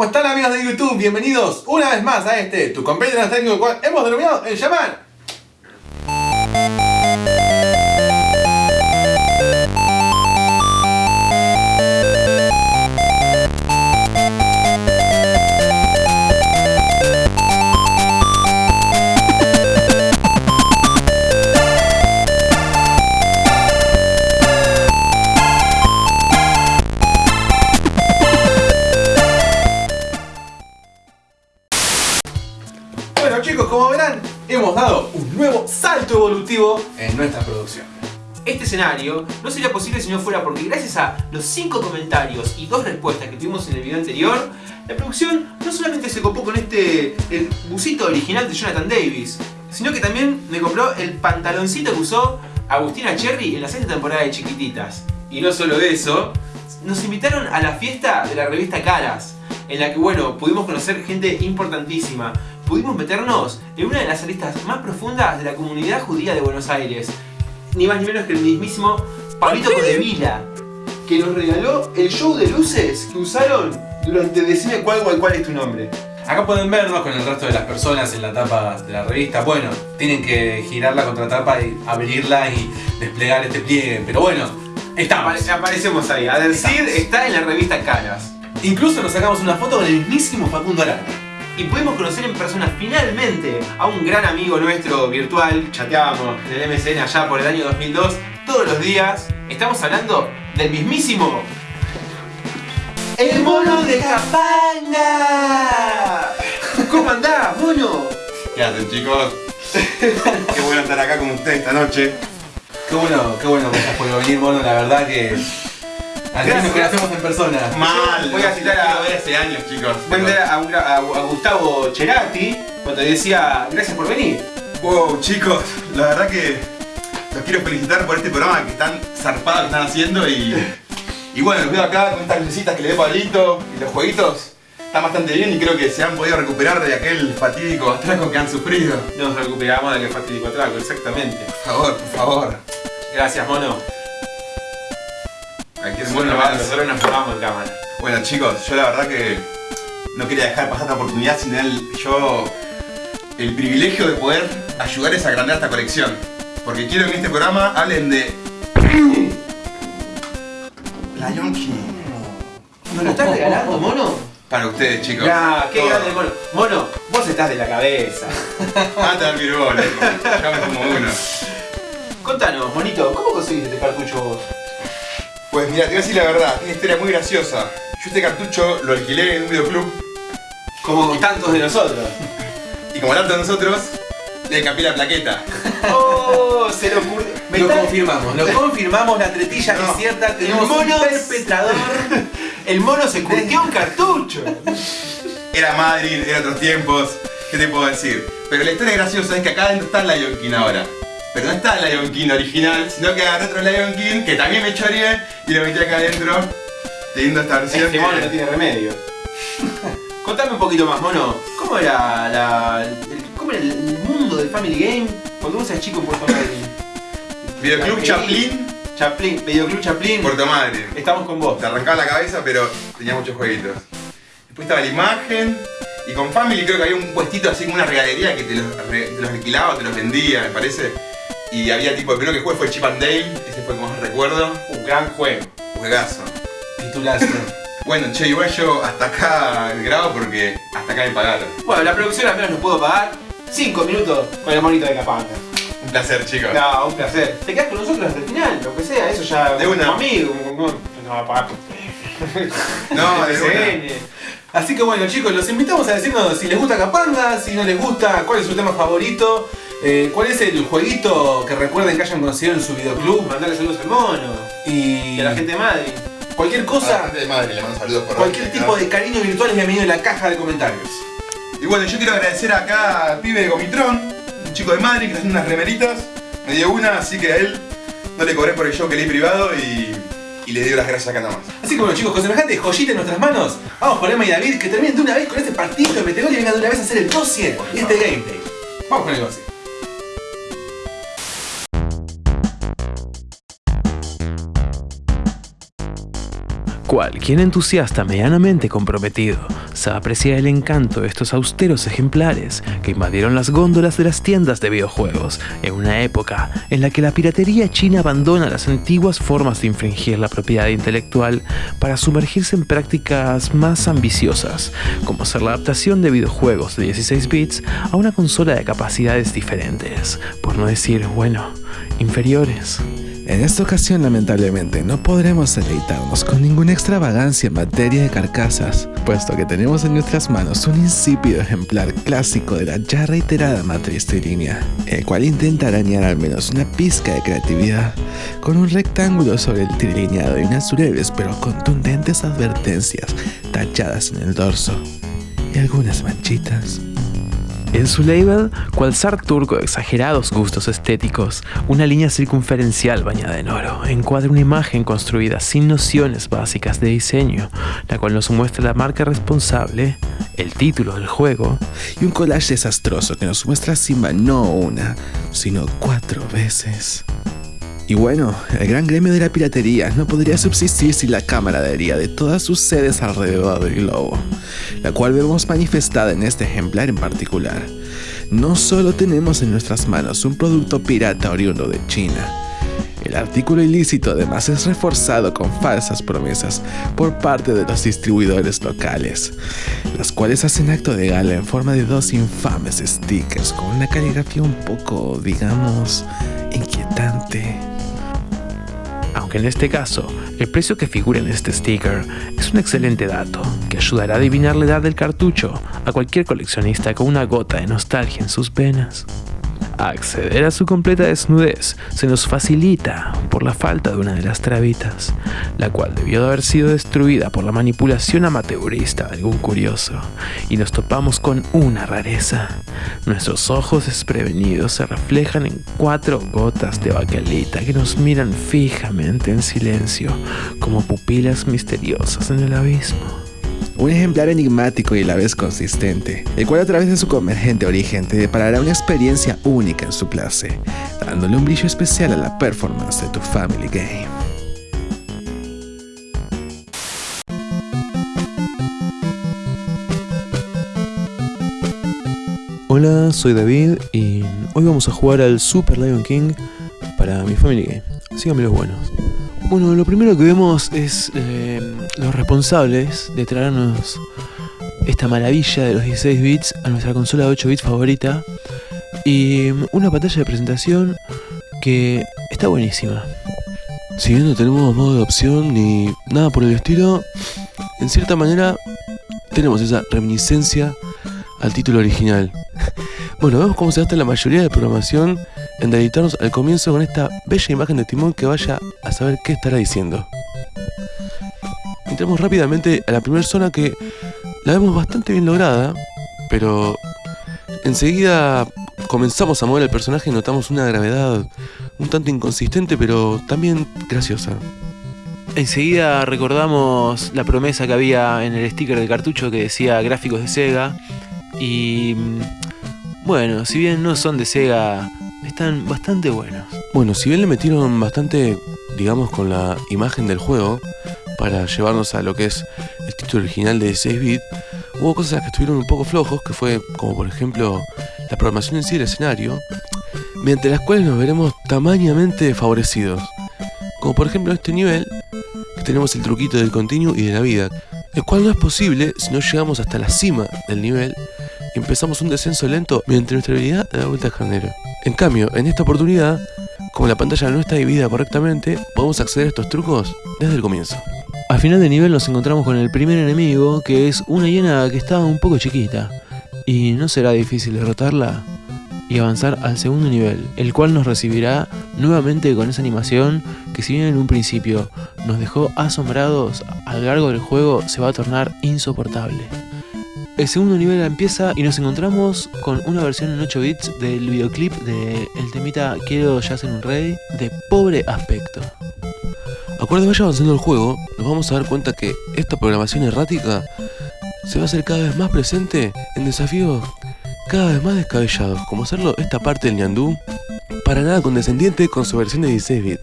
¿Cómo están amigos de YouTube? Bienvenidos una vez más a este, tu compañero el cual hemos denominado el Shaman. Hemos dado un nuevo salto evolutivo en nuestra producción. Este escenario no sería posible si no fuera porque gracias a los 5 comentarios y 2 respuestas que tuvimos en el video anterior, la producción no solamente se copó con este el busito original de Jonathan Davis, sino que también me compró el pantaloncito que usó Agustina Cherry en la sexta temporada de Chiquititas. Y no solo eso, nos invitaron a la fiesta de la revista Caras, en la que bueno, pudimos conocer gente importantísima, pudimos meternos en una de las aristas más profundas de la comunidad judía de Buenos Aires, ni más ni menos que el mismísimo Pablito Codevila, que nos regaló el show de luces que usaron durante Decime cuál cuál cuál es tu nombre. Acá pueden vernos con el resto de las personas en la tapa de la revista. Bueno, tienen que girar la contratapa y abrirla y desplegar este pliegue. Pero bueno, estamos. Apare- aparecemos ahí. Adelcid está en la revista Caras. Incluso nos sacamos una foto con el mismísimo Facundo Arana. Y pudimos conocer en persona finalmente a un gran amigo nuestro virtual. Chateábamos en el MSN allá por el año 2002 todos los días. Estamos hablando del mismísimo... ¡El mono de Capanga! ¿Cómo andás, mono? ¿Qué hacen chicos? Qué bueno estar acá con ustedes esta noche. Qué bueno, qué bueno que hayas podido venir, mono. La verdad que... Al fin nos conocemos en persona. Mal. voy a citar a- hace años chicos. Voy a entrar a, un gra- a- a Gustavo Cerati cuando decía gracias por venir. Wow chicos, la verdad que los quiero felicitar por este programa que están zarpados que están haciendo y. Y bueno, los veo acá con estas lucecitas que le dé Pablito y los jueguitos. Están bastante bien y creo que se han podido recuperar de aquel fatídico atraco que han sufrido. Nos recuperamos del fatídico atraco, exactamente. Por favor, por favor. Gracias, mono. Nosotros nos formamos en cámara. Bueno chicos, yo la verdad que no quería dejar pasar esta oportunidad sin el, yo el privilegio de poder ayudarles a agrandar esta colección. Porque quiero que en este programa hablen de Lion King. ¿Nos lo estás regalando, mono? Para ustedes chicos. Ya, qué Todo. grande, mono. Mono, vos estás de la cabeza. Mata al virgo, loco. Ya me como uno. Contanos, monito, ¿cómo conseguiste este cartucho vos? Pues mira, te voy a decir la verdad, tiene una historia muy graciosa. Yo este cartucho lo alquilé en un videoclub Como tantos de nosotros. y como tanto nosotros, le cambié la plaqueta. ¡Oh! Se lo ocurrió. Me Lo está- confirmamos, lo confirmamos, la tretilla No. es cierta, tenemos El mono un perpetrador. El mono se curtió un cartucho. Era Madrid, eran otros tiempos, ¿qué te puedo decir? Pero la historia graciosa es que acá adentro está el Lion King ahora. Pero no está el Lion King original, sino que agarré otro Lion King que también me choreé y lo metí acá adentro, teniendo esta versión Este que- mono no tiene remedio. Contame un poquito más, mono. ¿Cómo era la, el, cómo era el mundo del Family Game cuando vos eras chico en Puerto Madryn? Videoclub Chaplin, Chaplin, Videoclub Chaplin. Puerto Madryn. Estamos con vos. Te arrancaba la cabeza, pero tenía muchos jueguitos. Después estaba la imagen. Y con Family creo que había un puestito así como una regalería que te los, te los alquilaba o te los vendía, me parece. Y había tipo, el primero que jugué fue Chip and Dale, ese fue como más recuerdo. Un gran juego. Juegazo. Titulazo. Bueno, che, igual yo hasta acá grabo porque hasta acá me pagaron. Bueno, la producción al menos nos pudo pagar 5 minutos con el monito de Capanga. Un placer, chicos. No, un placer. Te quedas con nosotros hasta el final, lo que sea, eso ya. De una. Como amigo, como. como- No va a pagar. No, de una. Así que bueno chicos, los invitamos a decirnos si les gusta Capanga, si no les gusta, cuál es su tema favorito, eh, cuál es el jueguito que recuerden que hayan conseguido en su videoclub Mandarle saludos al mono. y Y a la gente de Madrid. cualquier A la cosa, gente de Madrid le mando saludos por cualquier tipo de cariño virtual es bienvenido en la caja de comentarios. Y bueno, yo quiero agradecer acá al pibe de Gomitrón, un chico de Madrid que está haciendo unas remeritas. Me dio una, así que a él no le cobré por el show que le di privado y, y le dio las gracias acá nomás. Así que bueno chicos, con semejante joyita en nuestras manos, vamos por Emma y David que terminen de una vez con este partido de Metegol y vengan de una vez a hacer el dossier y este gameplay. Vamos con el dossier. Cual quien entusiasta medianamente comprometido sabe apreciar el encanto de estos austeros ejemplares que invadieron las góndolas de las tiendas de videojuegos en una época en la que la piratería china abandona las antiguas formas de infringir la propiedad intelectual para sumergirse en prácticas más ambiciosas, como ser la adaptación de videojuegos de 16 bits a una consola de capacidades diferentes, por no decir, bueno, inferiores. En esta ocasión lamentablemente no podremos deleitarnos con ninguna extravagancia en materia de carcasas, puesto que tenemos en nuestras manos un insípido ejemplar clásico de la ya reiterada matriz trilínea, el cual intenta arañar al menos una pizca de creatividad, con un rectángulo sobre el trilineado y unas breves pero contundentes advertencias tachadas en el dorso, y algunas manchitas. En su label, cual zar turco de exagerados gustos estéticos, una línea circunferencial bañada en oro encuadra una imagen construida sin nociones básicas de diseño, la cual nos muestra la marca responsable, el título del juego y un collage desastroso que nos muestra Simba no una, sino cuatro veces. Y bueno, el gran gremio de la piratería no podría subsistir sin la camaradería de todas sus sedes alrededor del globo, la cual vemos manifestada en este ejemplar en particular. No solo tenemos en nuestras manos un producto pirata oriundo de China, el artículo ilícito además es reforzado con falsas promesas por parte de los distribuidores locales, las cuales hacen acto de gala en forma de dos infames stickers con una caligrafía un poco, digamos, inquietante. Aunque en este caso, el precio que figura en este sticker es un excelente dato que ayudará a adivinar la edad del cartucho a cualquier coleccionista con una gota de nostalgia en sus venas. Acceder a su completa desnudez se nos facilita por la falta de una de las trabitas, la cual debió de haber sido destruida por la manipulación amateurista de algún curioso, y nos topamos con una rareza. Nuestros ojos desprevenidos se reflejan en cuatro gotas de baquelita que nos miran fijamente en silencio, como pupilas misteriosas en el abismo. Un ejemplar enigmático y a la vez consistente, el cual a través de su convergente origen te deparará una experiencia única en su clase, dándole un brillo especial a la performance de tu Family Game. Hola, soy David y hoy vamos a jugar al Super Lion King para mi Family Game. Síganme los buenos. Bueno, lo primero que vemos es eh, los responsables de traernos esta maravilla de los 16 bits a nuestra consola de 8 bits favorita y una pantalla de presentación que está buenísima. Si bien no tenemos modo de opción ni nada por el estilo, en cierta manera tenemos esa reminiscencia al título original. Bueno, vemos cómo se gasta la mayoría de programación en deleitarnos al comienzo con esta bella imagen de Timón que vaya a saber qué estará diciendo. Entramos rápidamente a la primera zona que la vemos bastante bien lograda, pero enseguida comenzamos a mover el personaje y notamos una gravedad un tanto inconsistente, pero también graciosa. Enseguida recordamos la promesa que había en el sticker del cartucho que decía gráficos de Sega y bueno, si bien no son de Sega, están bastante buenos. Bueno, si bien le metieron bastante, digamos, con la imagen del juego, para llevarnos a lo que es el título original de 6 bit, hubo cosas que estuvieron un poco flojos, que fue como por ejemplo la programación en sí del escenario, mediante las cuales nos veremos tamañamente favorecidos. Como por ejemplo este nivel, que tenemos el truquito del continuo y de la vida, el cual no es posible si no llegamos hasta la cima del nivel y empezamos un descenso lento mediante nuestra habilidad de la vuelta carnero. En cambio, en esta oportunidad, como la pantalla no está dividida correctamente, podemos acceder a estos trucos desde el comienzo. Al final del nivel nos encontramos con el primer enemigo, que es una hiena que está un poco chiquita. Y no será difícil derrotarla y avanzar al segundo nivel, el cual nos recibirá nuevamente con esa animación que si bien en un principio nos dejó asombrados, a lo largo del juego se va a tornar insoportable. El segundo nivel empieza y nos encontramos con una versión en 8 bits del videoclip de el temita Quiero ya ser un rey de pobre aspecto. Acuerdo vaya avanzando el juego, nos vamos a dar cuenta que esta programación errática se va a hacer cada vez más presente en desafíos cada vez más descabellados, como hacerlo esta parte del ñandú, para nada condescendiente con su versión de 16 bit.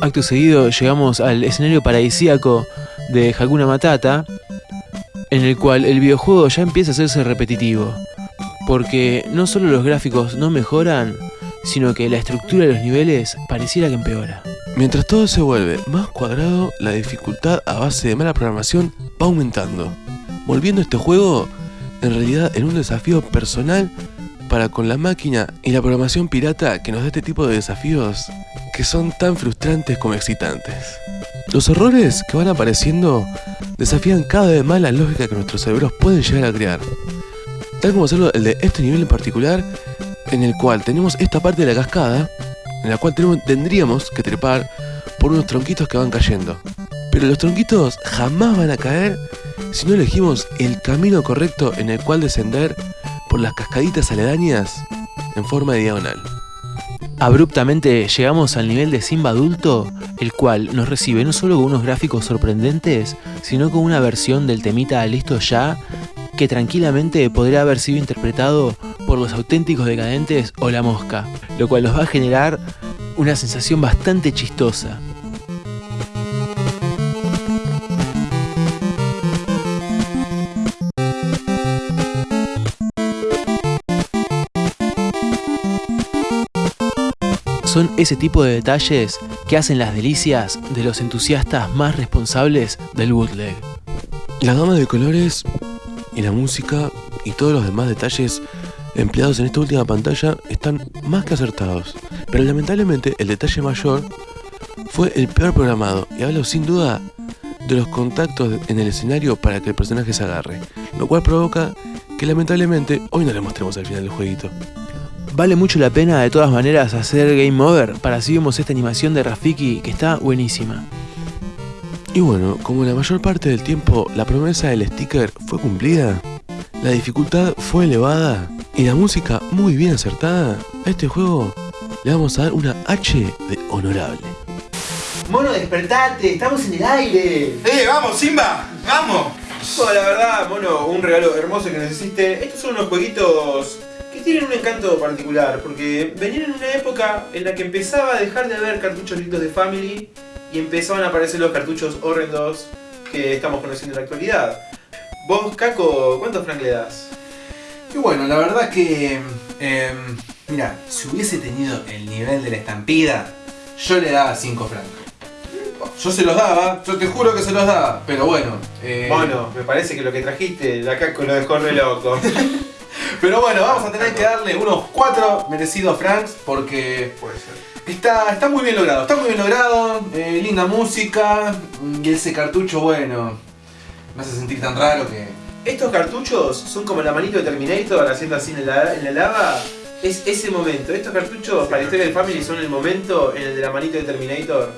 Acto seguido llegamos al escenario paradisíaco de Hakuna Matata, en el cual el videojuego ya empieza a hacerse repetitivo, porque no solo los gráficos no mejoran, sino que la estructura de los niveles pareciera que empeora. Mientras todo se vuelve más cuadrado, la dificultad a base de mala programación va aumentando, volviendo este juego en realidad en un desafío personal para con la máquina y la programación pirata que nos da este tipo de desafíos que son tan frustrantes como excitantes. Los errores que van apareciendo desafían cada vez más la lógica que nuestros cerebros pueden llegar a crear. Tal como hacerlo el de este nivel en particular, en el cual tenemos esta parte de la cascada, en la cual tenemos- tendríamos que trepar por unos tronquitos que van cayendo. Pero los tronquitos jamás van a caer si no elegimos el camino correcto en el cual descender por las cascaditas aledañas en forma de diagonal. Abruptamente llegamos al nivel de Simba adulto, el cual nos recibe no solo con unos gráficos sorprendentes, sino con una versión del temita listo ya, que tranquilamente podría haber sido interpretado por los auténticos decadentes o la mosca, lo cual nos va a generar una sensación bastante chistosa. Son ese tipo de detalles que hacen las delicias de los entusiastas más responsables del bootleg. La gama de colores y la música y todos los demás detalles empleados en esta última pantalla están más que acertados. Pero lamentablemente el detalle mayor fue el peor programado y hablo sin duda de los contactos en el escenario para que el personaje se agarre. Lo cual provoca que lamentablemente hoy no le mostremos al final del jueguito. Vale mucho la pena de todas maneras hacer game over para así vemos esta animación de Rafiki que está buenísima. Y bueno, como la mayor parte del tiempo la promesa del sticker fue cumplida, la dificultad fue elevada y la música muy bien acertada, a este juego le vamos a dar una H de honorable. Mono, despertate, estamos en el aire. ¡Eh, vamos, Simba! ¡Vamos! Bueno, la verdad, mono, un regalo hermoso que nos hiciste. Estos son unos jueguitos que tienen un encanto particular, porque venían en una época en la que empezaba a dejar de haber cartuchos lindos de Family y empezaban a aparecer los cartuchos horrendos que estamos conociendo en la actualidad. Vos, Caco, ¿cuántos frank le das? Y bueno, la verdad que. eh, mira, si hubiese tenido el nivel de la estampida, yo le daba 5 francos. Yo se los daba, yo te juro que se los daba, pero bueno. eh, Bueno, me parece que lo que trajiste, la Caco lo dejó re loco. Pero bueno, vamos a tener que darle unos 4 merecidos francs porque Puede ser. está, está muy bien logrado. Está muy bien logrado, eh, linda música y ese cartucho, bueno, me hace sentir tan raro que. Estos cartuchos son como la manito de Terminator haciendo así en la, en la lava. Es ese momento. Estos cartuchos para la historia del Family son el momento en el de la manito de Terminator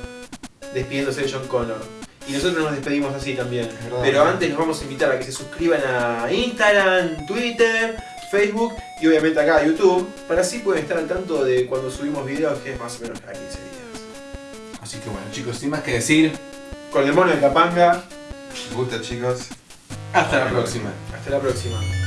despidiéndose de John Connor. Y nosotros nos despedimos así también. Pero antes los vamos a invitar a que se suscriban a Instagram, Twitter, Facebook y obviamente acá a YouTube. Para así pueden estar al tanto de cuando subimos videos que es más o menos cada 15 días. Así que bueno, chicos, sin más que decir, Con el mono de Capanga. Me gusta, chicos. hasta la próxima. Hasta la próxima.